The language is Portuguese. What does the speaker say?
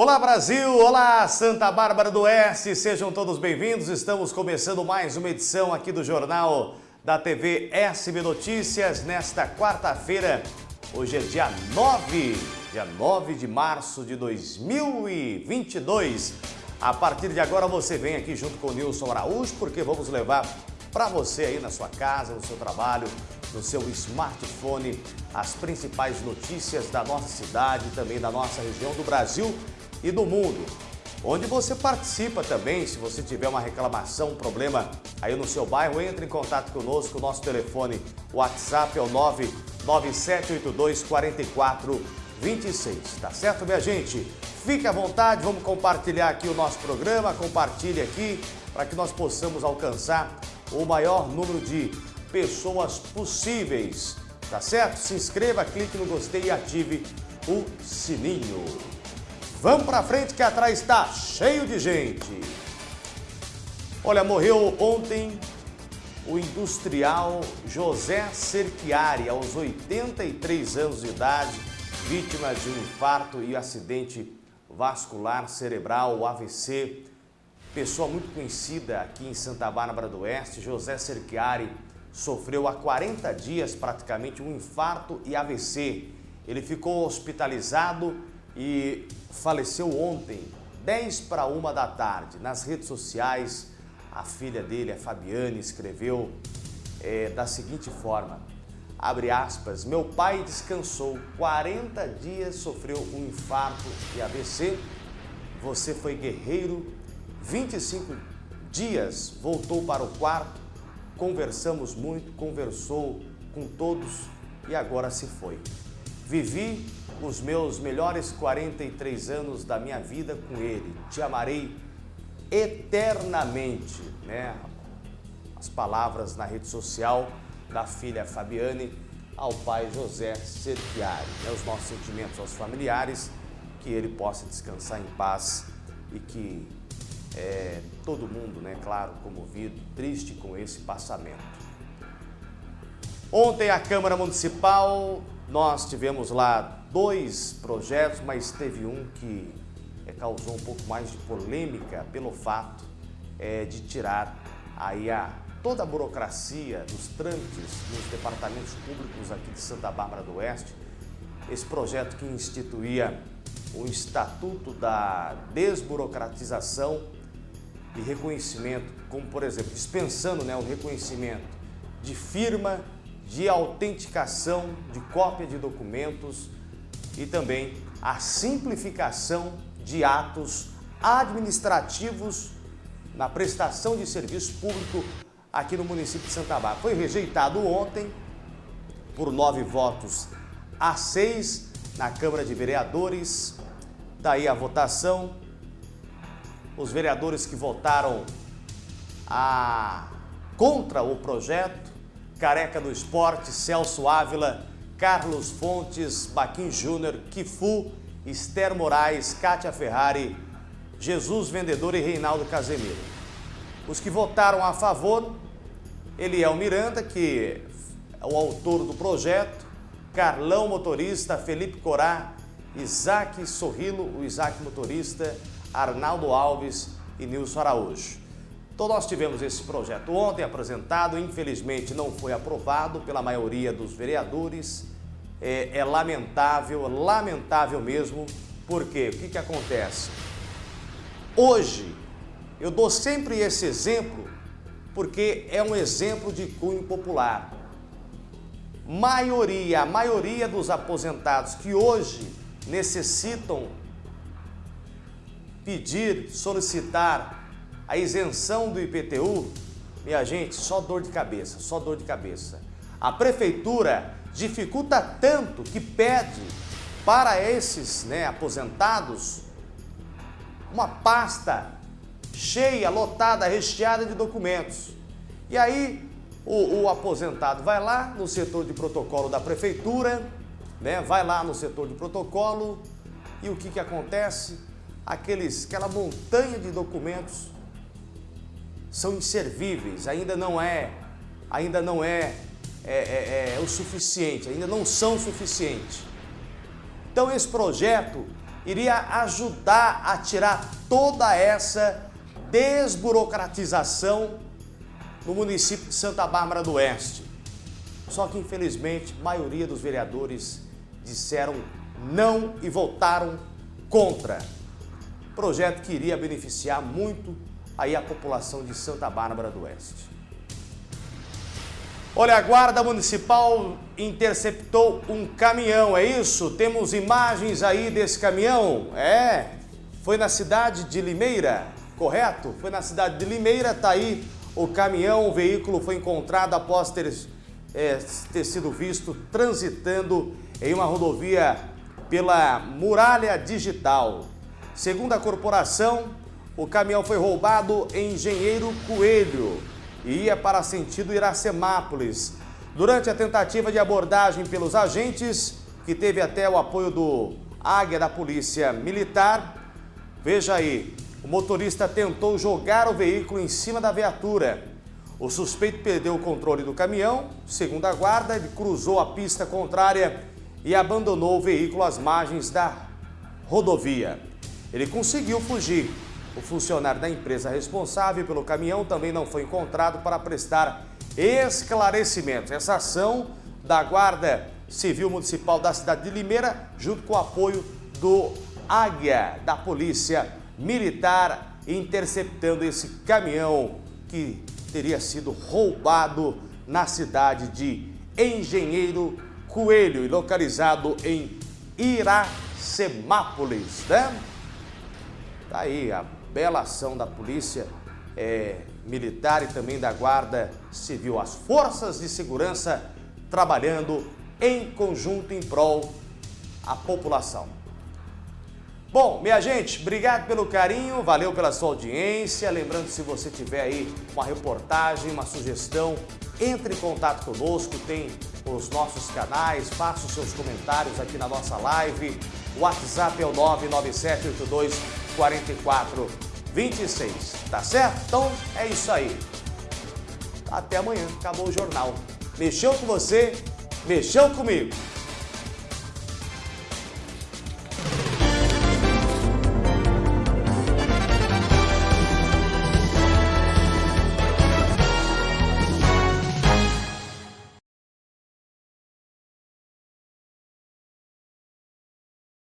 Olá Brasil, olá Santa Bárbara do Oeste, sejam todos bem-vindos. Estamos começando mais uma edição aqui do Jornal da TV SB Notícias nesta quarta-feira. Hoje é dia 9, dia 9 de março de 2022. A partir de agora você vem aqui junto com o Nilson Araújo porque vamos levar para você aí na sua casa, no seu trabalho, no seu smartphone, as principais notícias da nossa cidade, também da nossa região do Brasil e do mundo. Onde você participa também, se você tiver uma reclamação, um problema aí no seu bairro, entre em contato conosco, nosso telefone, WhatsApp é o 99782 4426, tá certo, minha gente? Fique à vontade, vamos compartilhar aqui o nosso programa, compartilhe aqui para que nós possamos alcançar o maior número de pessoas possíveis, tá certo? Se inscreva, clique no gostei e ative o sininho. Vamos para frente que atrás está cheio de gente. Olha, morreu ontem o industrial José Cerchiari, aos 83 anos de idade, vítima de um infarto e acidente vascular cerebral, AVC. Pessoa muito conhecida aqui em Santa Bárbara do Oeste, José Cerchiari, sofreu há 40 dias praticamente um infarto e AVC. Ele ficou hospitalizado e faleceu ontem, 10 para uma da tarde. Nas redes sociais, a filha dele, a Fabiane, escreveu é, da seguinte forma, abre aspas, meu pai descansou, 40 dias sofreu um infarto e AVC, você foi guerreiro, 25 dias voltou para o quarto, conversamos muito, conversou com todos e agora se foi. Vivi os meus melhores 43 anos da minha vida com Ele. Te amarei eternamente, né? As palavras na rede social da filha Fabiane ao pai José Serpiari. Né? Os nossos sentimentos aos familiares, que ele possa descansar em paz e que é, todo mundo, né, claro, comovido, triste com esse passamento. Ontem a Câmara Municipal, nós tivemos lá dois projetos, mas teve um que é, causou um pouco mais de polêmica pelo fato é, de tirar aí a, toda a burocracia dos trâmites nos departamentos públicos aqui de Santa Bárbara do Oeste. Esse projeto que instituía o Estatuto da Desburocratização e Reconhecimento, como por exemplo, dispensando né, o reconhecimento de firma, de autenticação, de cópia de documentos, e também a simplificação de atos administrativos na prestação de serviço público aqui no município de Santa Bárbara. Foi rejeitado ontem por nove votos a seis na Câmara de Vereadores. Daí a votação. Os vereadores que votaram a... contra o projeto, Careca do Esporte, Celso Ávila, Carlos Fontes, Baquim Júnior, Kifu, Esther Moraes, Kátia Ferrari, Jesus Vendedor e Reinaldo Casemiro. Os que votaram a favor, Eliel Miranda, que é o autor do projeto, Carlão Motorista, Felipe Corá, Isaac Sorrilo, o Isaac Motorista, Arnaldo Alves e Nilson Araújo. Então nós tivemos esse projeto ontem apresentado, infelizmente não foi aprovado pela maioria dos vereadores. É, é lamentável, lamentável mesmo, porque o que, que acontece? Hoje, eu dou sempre esse exemplo porque é um exemplo de cunho popular. Maioria, a maioria dos aposentados que hoje necessitam pedir, solicitar a isenção do IPTU, minha gente, só dor de cabeça, só dor de cabeça. A prefeitura dificulta tanto que pede para esses né, aposentados uma pasta cheia, lotada, recheada de documentos. E aí o, o, aposentado vai lá no setor de protocolo da prefeitura, né, vai lá no setor de protocolo e o que, que acontece? Aqueles, aquela montanha de documentos são inservíveis, ainda não é, ainda não é, é, é, é o suficiente, ainda não são suficientes. Então esse projeto, iria ajudar a tirar toda essa desburocratização no município de Santa Bárbara do Oeste. Só que, infelizmente, a maioria dos vereadores disseram não e votaram contra. Projeto que iria beneficiar muito aí a população de Santa Bárbara do Oeste. Olha, a Guarda Municipal interceptou um caminhão, é isso? Temos imagens aí desse caminhão? É, foi na cidade de Limeira, correto? Foi na cidade de Limeira, tá aí o caminhão, o veículo foi encontrado após ter, é, ter sido visto transitando em uma rodovia pela Muralha Digital. Segundo a corporação, o caminhão foi roubado em Engenheiro Coelho e ia para sentido Iracemápolis. Durante a tentativa de abordagem pelos agentes, que teve até o apoio do Águia da Polícia Militar, veja aí, o motorista tentou jogar o veículo em cima da viatura. O suspeito perdeu o controle do caminhão, segundo a guarda, ele cruzou a pista contrária e abandonou o veículo às margens da rodovia. Ele conseguiu fugir. O funcionário da empresa responsável pelo caminhão também não foi encontrado para prestar esclarecimentos. Essa ação da Guarda Civil Municipal da cidade de Limeira, junto com o apoio do Águia, da Polícia Militar, interceptando esse caminhão que teria sido roubado na cidade de Engenheiro Coelho, localizado em Iracemápolis, né? Tá aí a bela ação da polícia é, militar e também da guarda civil. As forças de segurança trabalhando em conjunto em prol a população. Bom, minha gente, obrigado pelo carinho, valeu pela sua audiência. Lembrando, se você tiver aí uma reportagem, uma sugestão, entre em contato conosco, tem os nossos canais, faça os seus comentários aqui na nossa live. O WhatsApp é o 99782 4426, tá certo? Então é isso aí. Até amanhã, acabou o jornal. Mexeu com você, mexeu comigo.